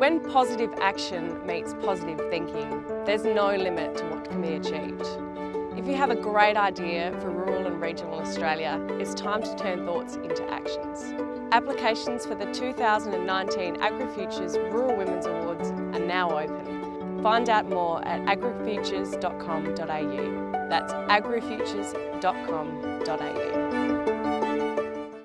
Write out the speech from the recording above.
When positive action meets positive thinking, there's no limit to what can be achieved. If you have a great idea for rural and regional Australia, it's time to turn thoughts into actions. Applications for the 2019 AgriFutures Rural Women's Awards are now open. Find out more at agrifutures.com.au. That's agrifutures.com.au.